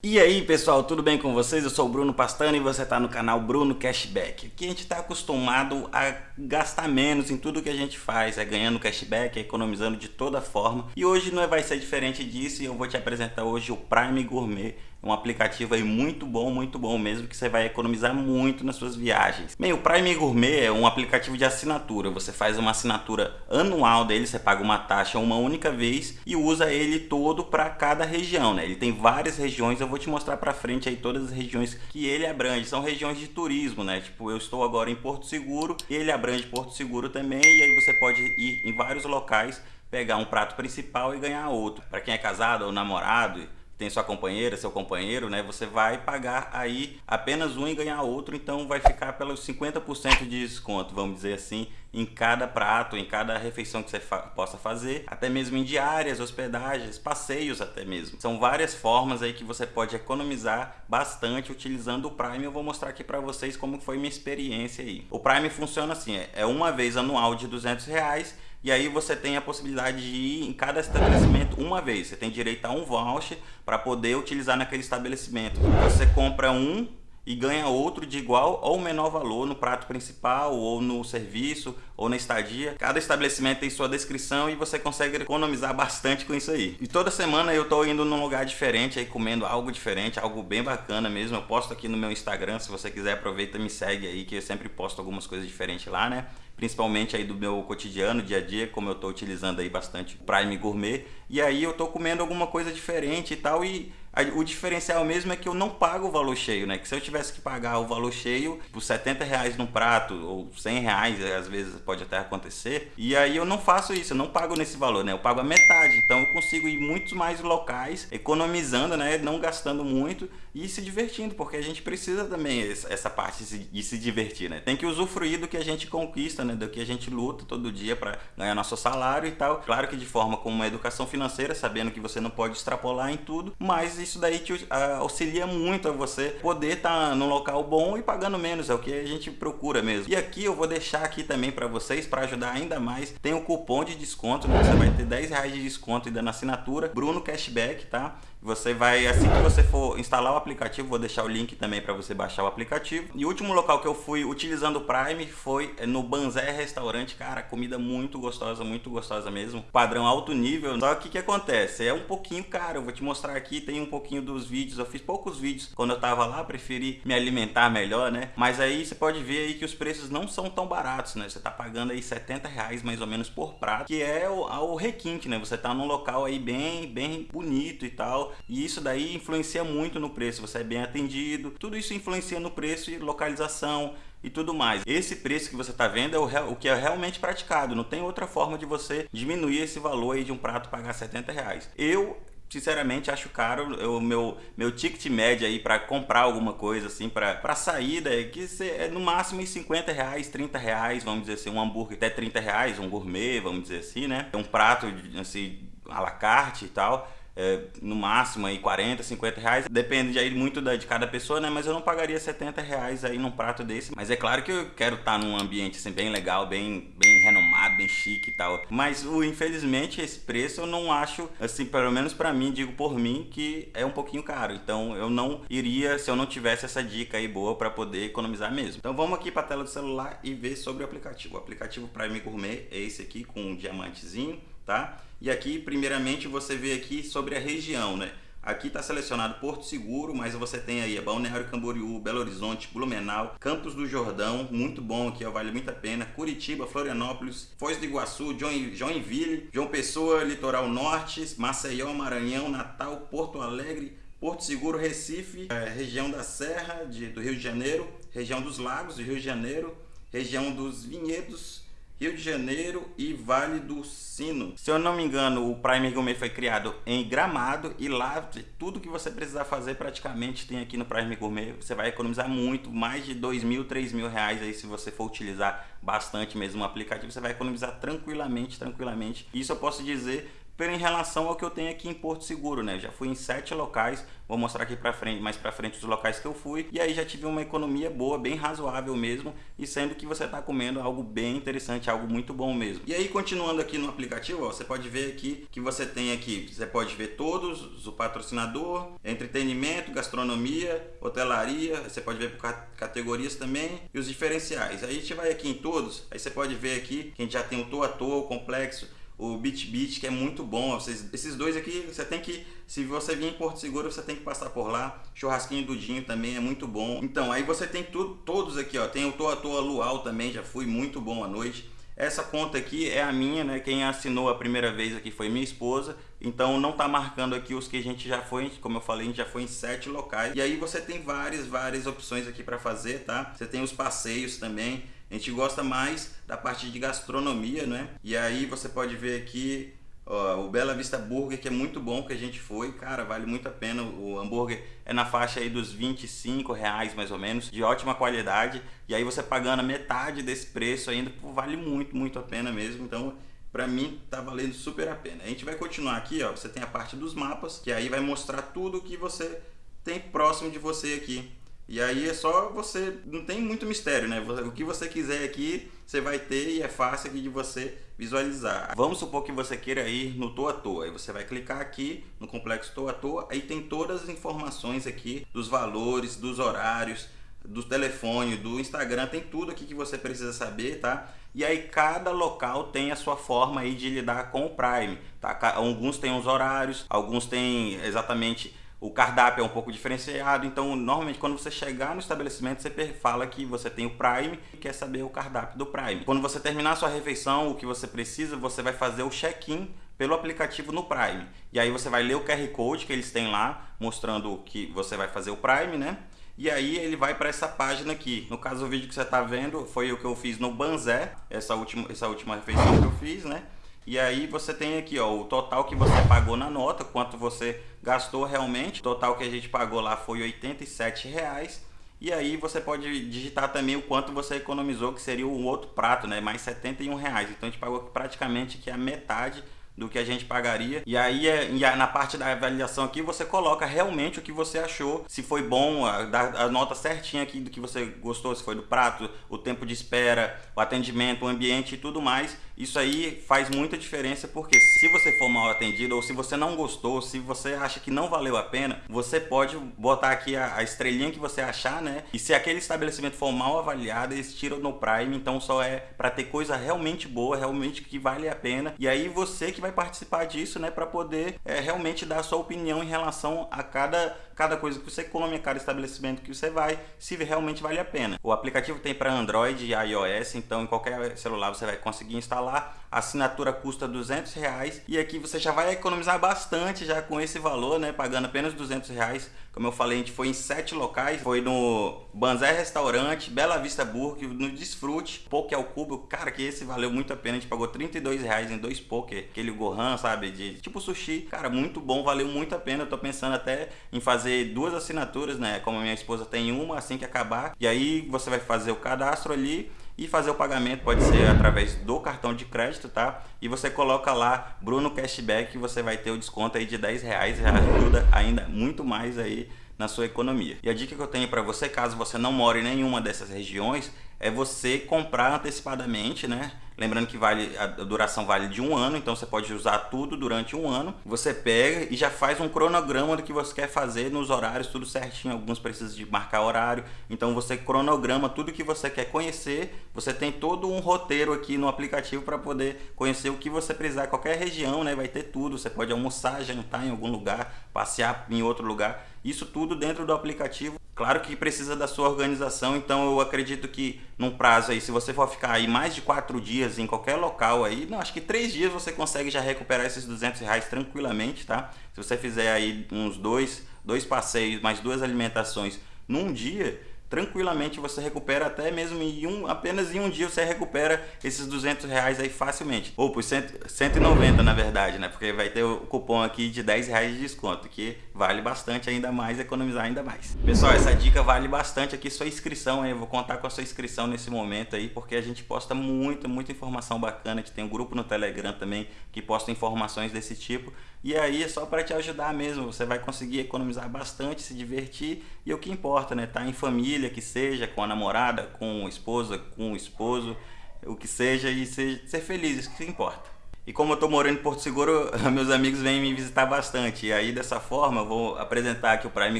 E aí pessoal, tudo bem com vocês? Eu sou o Bruno Pastano e você está no canal Bruno Cashback. Aqui a gente está acostumado a gastar menos em tudo que a gente faz, é ganhando cashback, é economizando de toda forma. E hoje não vai ser diferente disso e eu vou te apresentar hoje o Prime Gourmet, um aplicativo aí muito bom, muito bom mesmo, que você vai economizar muito nas suas viagens. Bem, o Prime Gourmet é um aplicativo de assinatura. Você faz uma assinatura anual dele, você paga uma taxa uma única vez e usa ele todo para cada região, né? Ele tem várias regiões, eu vou te mostrar para frente aí todas as regiões que ele abrange. São regiões de turismo, né? Tipo, eu estou agora em Porto Seguro, ele abrange Porto Seguro também e aí você pode ir em vários locais pegar um prato principal e ganhar outro. Para quem é casado ou namorado, tem sua companheira, seu companheiro, né? Você vai pagar aí apenas um e ganhar outro, então vai ficar pelos 50% de desconto, vamos dizer assim, em cada prato, em cada refeição que você fa possa fazer, até mesmo em diárias, hospedagens, passeios até mesmo. São várias formas aí que você pode economizar bastante utilizando o Prime. Eu vou mostrar aqui para vocês como foi minha experiência aí. O Prime funciona assim, é uma vez anual de 200 reais e aí você tem a possibilidade de ir em cada estabelecimento uma vez. Você tem direito a um voucher para poder utilizar naquele estabelecimento. Você compra um e ganha outro de igual ou menor valor no prato principal ou no serviço ou na estadia. Cada estabelecimento tem sua descrição e você consegue economizar bastante com isso aí. E toda semana eu estou indo num lugar diferente aí comendo algo diferente, algo bem bacana mesmo. Eu posto aqui no meu Instagram, se você quiser aproveita e me segue aí que eu sempre posto algumas coisas diferentes lá, né? Principalmente aí do meu cotidiano, dia a dia, como eu estou utilizando aí bastante o Prime Gourmet. E aí eu estou comendo alguma coisa diferente e tal e o diferencial mesmo é que eu não pago o valor cheio, né? Que se eu tivesse que pagar o valor cheio por 70 reais no prato ou 100 reais, às vezes pode até acontecer. E aí eu não faço isso, eu não pago nesse valor, né? Eu pago a metade. Então eu consigo ir muitos mais locais, economizando, né? Não gastando muito e se divertindo, porque a gente precisa também essa parte de se divertir, né? Tem que usufruir do que a gente conquista, né? Do que a gente luta todo dia para ganhar nosso salário e tal. Claro que de forma com uma educação financeira, sabendo que você não pode extrapolar em tudo, mas isso daí te auxilia muito a você poder estar tá num local bom e pagando menos, é o que a gente procura mesmo. E aqui eu vou deixar aqui também para vocês, para ajudar ainda mais, tem o um cupom de desconto, né? você vai ter 10 reais de desconto ainda na assinatura, Bruno Cashback, tá? Você vai, assim que você for instalar o aplicativo, vou deixar o link também para você baixar o aplicativo. E o último local que eu fui utilizando o Prime foi no Banzé Restaurante. Cara, comida muito gostosa, muito gostosa mesmo. Padrão alto nível. Só que o que acontece? É um pouquinho caro. Eu vou te mostrar aqui, tem um dos vídeos. Eu fiz poucos vídeos quando eu tava lá, preferi me alimentar melhor, né? Mas aí você pode ver aí que os preços não são tão baratos, né? Você tá pagando aí 70 reais mais ou menos por prato, que é o, o requinte, né? Você tá num local aí bem, bem bonito e tal e isso daí influencia muito no preço, você é bem atendido, tudo isso influencia no preço e localização e tudo mais. Esse preço que você está vendo é o, o, que é realmente praticado, não tem outra forma de você diminuir esse valor aí de um prato pagar 70 reais. Eu sinceramente acho caro. O meu meu ticket médio aí para comprar alguma coisa assim para saída é que é no máximo 50 reais 30 reais vamos dizer assim um hambúrguer até 30 reais um gourmet vamos dizer assim né? Um prato assim à la carte e tal é, no máximo aí 40, 50 reais. Depende de aí muito da, de cada pessoa, né? Mas eu não pagaria 70 reais aí num prato desse. Mas é claro que eu quero estar num ambiente assim bem legal, bem, bem renomado, bem chique e tal. Mas o, infelizmente esse preço eu não acho, assim, pelo menos para mim, digo por mim, que é um pouquinho caro. Então eu não iria se eu não tivesse essa dica aí boa para poder economizar mesmo. Então vamos aqui para tela do celular e ver sobre o aplicativo. O aplicativo Prime Gourmet é esse aqui com um diamantezinho tá? E aqui, primeiramente, você vê aqui sobre a região, né? Aqui está selecionado Porto Seguro, mas você tem aí Balneário Camboriú, Belo Horizonte, Blumenau, Campos do Jordão, muito bom aqui, ó, vale muito a pena, Curitiba, Florianópolis, Foz do Iguaçu, Joinville, João Pessoa, Litoral Norte, Maceió, Maranhão, Natal, Porto Alegre, Porto Seguro, Recife, é, região da Serra de, do Rio de Janeiro, região dos Lagos do Rio de Janeiro, região dos Vinhedos, Rio de Janeiro e Vale do Sino. Se eu não me engano, o Prime Gourmet foi criado em Gramado e lá tudo que você precisar fazer praticamente tem aqui no Prime Gourmet. Você vai economizar muito, mais de dois mil, três mil reais aí se você for utilizar bastante mesmo o aplicativo. Você vai economizar tranquilamente, tranquilamente. Isso eu posso dizer em relação ao que eu tenho aqui em Porto Seguro, né? já fui em sete locais, vou mostrar aqui para frente, mais para frente os locais que eu fui, e aí já tive uma economia boa, bem razoável mesmo, e sendo que você está comendo algo bem interessante, algo muito bom mesmo. E aí continuando aqui no aplicativo, ó, você pode ver aqui que você tem aqui, você pode ver todos, o patrocinador, entretenimento, gastronomia, hotelaria, você pode ver por categorias também, e os diferenciais. Aí a gente vai aqui em todos, aí você pode ver aqui que a gente já tem o Toa Toa, o Complexo, o Beach Beach, que é muito bom. Vocês, esses dois aqui, você tem que, se você vir em Porto Seguro, você tem que passar por lá. Churrasquinho do Dinho também é muito bom. Então, aí você tem tudo, todos aqui, ó. Tem o Toa Toa Luau também, já fui muito bom à noite. Essa conta aqui é a minha, né? Quem assinou a primeira vez aqui foi minha esposa. Então não tá marcando aqui os que a gente já foi, como eu falei, a gente já foi em sete locais. E aí você tem várias, várias opções aqui para fazer, tá? Você tem os passeios também. A gente gosta mais da parte de gastronomia, né? E aí você pode ver aqui ó, o Bela Vista Burger, que é muito bom que a gente foi. Cara, vale muito a pena. O hambúrguer é na faixa aí dos 25 reais mais ou menos, de ótima qualidade. E aí você pagando a metade desse preço ainda, pô, vale muito, muito a pena mesmo. Então, para mim tá valendo super a pena. A gente vai continuar aqui, ó. Você tem a parte dos mapas, que aí vai mostrar tudo que você tem próximo de você aqui. E aí é só você, não tem muito mistério, né? O que você quiser aqui, você vai ter e é fácil aqui de você visualizar. Vamos supor que você queira ir no Toa Toa, aí você vai clicar aqui no complexo Toa Toa, aí tem todas as informações aqui dos valores, dos horários, do telefone, do Instagram, tem tudo aqui que você precisa saber, tá? E aí cada local tem a sua forma aí de lidar com o Prime, tá? Alguns têm os horários, alguns têm exatamente o cardápio é um pouco diferenciado, então normalmente quando você chegar no estabelecimento você fala que você tem o Prime e quer saber o cardápio do Prime. Quando você terminar sua refeição, o que você precisa, você vai fazer o check-in pelo aplicativo no Prime. E aí você vai ler o QR Code que eles têm lá, mostrando que você vai fazer o Prime, né? E aí ele vai para essa página aqui. No caso, o vídeo que você está vendo foi o que eu fiz no Banzé, essa última, essa última refeição que eu fiz, né? E aí você tem aqui ó, o total que você pagou na nota, quanto você gastou realmente. O total que a gente pagou lá foi 87 reais. E aí você pode digitar também o quanto você economizou, que seria o outro prato, né? Mais 71 reais. Então a gente pagou praticamente que a metade do que a gente pagaria. E aí, é, na parte da avaliação aqui, você coloca realmente o que você achou, se foi bom, a, a nota certinha aqui do que você gostou, se foi do prato, o tempo de espera, o atendimento, o ambiente e tudo mais. Isso aí faz muita diferença porque se você for mal atendido ou se você não gostou, se você acha que não valeu a pena, você pode botar aqui a, a estrelinha que você achar, né? E se aquele estabelecimento for mal avaliado, eles tiram no Prime, então só é para ter coisa realmente boa, realmente que vale a pena. E aí você que vai participar disso, né, para poder é, realmente dar a sua opinião em relação a cada cada coisa que você come, a cada estabelecimento que você vai, se realmente vale a pena. O aplicativo tem para Android e iOS, então em qualquer celular você vai conseguir instalar. A assinatura custa 200 reais e aqui você já vai economizar bastante já com esse valor, né? Pagando apenas 200 reais. Como eu falei, a gente foi em sete locais. Foi no Banzé Restaurante, Bela Vista Burger, no Desfrute, Poke ao Cubo. Cara, que esse valeu muito a pena. A gente pagou 32 reais em dois poke. Aquele Gohan, sabe? De tipo sushi. Cara, muito bom, valeu muito a pena. Eu tô pensando até em fazer duas assinaturas, né? Como minha esposa tem uma, assim que acabar. E aí você vai fazer o cadastro ali e fazer o pagamento pode ser através do cartão de crédito, tá? E você coloca lá Bruno Cashback você vai ter o desconto aí de 10 reais, já ajuda ainda muito mais aí na sua economia. E a dica que eu tenho para você, caso você não more em nenhuma dessas regiões, é você comprar antecipadamente, né? Lembrando que vale a duração vale de um ano, então você pode usar tudo durante um ano. Você pega e já faz um cronograma do que você quer fazer nos horários, tudo certinho. Alguns precisam de marcar horário, então você cronograma tudo que você quer conhecer. Você tem todo um roteiro aqui no aplicativo para poder conhecer o que você precisar. Qualquer região, né? Vai ter tudo. Você pode almoçar, jantar em algum lugar, passear em outro lugar. Isso tudo dentro do aplicativo. Claro que precisa da sua organização, então eu acredito que num prazo aí, se você for ficar aí mais de quatro dias em qualquer local aí, não, acho que três dias você consegue já recuperar esses 200 reais tranquilamente, tá? Se você fizer aí uns dois, dois passeios, mais duas alimentações num dia, tranquilamente você recupera até mesmo em um, apenas em um dia você recupera esses 200 reais aí facilmente. Ou por 190 na verdade, né? Porque vai ter o cupom aqui de 10 reais de desconto, que vale bastante ainda mais, economizar ainda mais. Pessoal, essa dica vale bastante aqui, sua inscrição aí, eu vou contar com a sua inscrição nesse momento aí, porque a gente posta muita, muita informação bacana, a gente tem um grupo no Telegram também que posta informações desse tipo, e aí é só para te ajudar mesmo, você vai conseguir economizar bastante, se divertir, e o que importa, né? Tá em família, que seja, com a namorada, com a esposa, com o esposo, o que seja, e ser, ser feliz, isso que importa. E como eu estou morando em Porto Seguro, meus amigos vêm me visitar bastante. E aí dessa forma eu vou apresentar aqui o Prime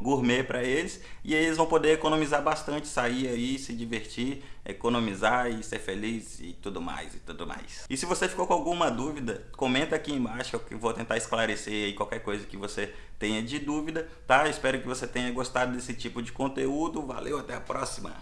Gourmet para eles e eles vão poder economizar bastante, sair aí, se divertir, economizar e ser feliz e tudo mais e tudo mais. E se você ficou com alguma dúvida, comenta aqui embaixo que eu vou tentar esclarecer aí qualquer coisa que você tenha de dúvida, tá? Espero que você tenha gostado desse tipo de conteúdo. Valeu, até a próxima!